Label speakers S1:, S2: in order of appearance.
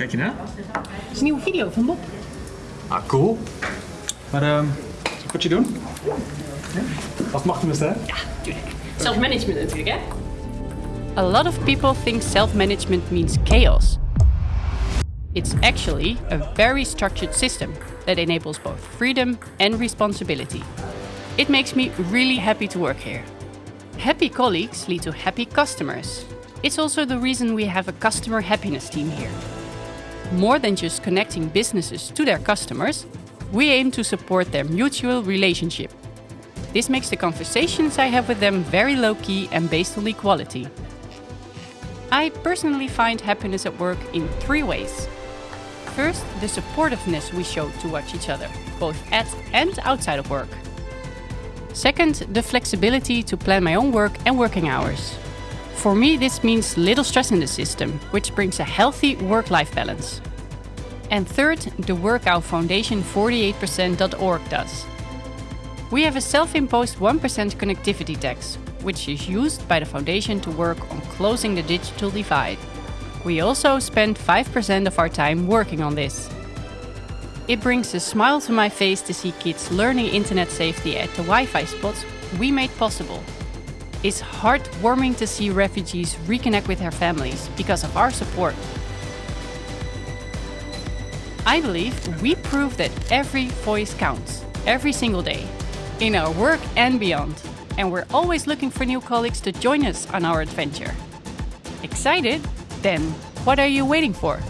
S1: Kijk je na?
S2: Het is een nieuwe video van Bob.
S1: Ah, cool. Maar ehm, zal ik wat je doen? Ja? Als het mag hè?
S2: Ja, tuurlijk. Zelfmanagement natuurlijk, hè?
S3: A lot of people think self management means chaos. It's actually a very structured system that enables both freedom and responsibility. It makes me really happy to work here. Happy colleagues lead to happy customers. It's also the reason we have a customer happiness team here. More than just connecting businesses to their customers, we aim to support their mutual relationship. This makes the conversations I have with them very low key and based on equality. I personally find happiness at work in three ways. First, the supportiveness we show towards each other, both at and outside of work. Second, the flexibility to plan my own work and working hours. For me, this means little stress in the system, which brings a healthy work life balance. And third, the Workout foundation 48%.org does. We have a self imposed 1% connectivity tax, which is used by the foundation to work on closing the digital divide. We also spend 5% of our time working on this. It brings a smile to my face to see kids learning internet safety at the Wi Fi spots we made possible. It's heartwarming to see refugees reconnect with their families because of our support. I believe we prove that every voice counts, every single day, in our work and beyond. And we're always looking for new colleagues to join us on our adventure. Excited? Then, what are you waiting for?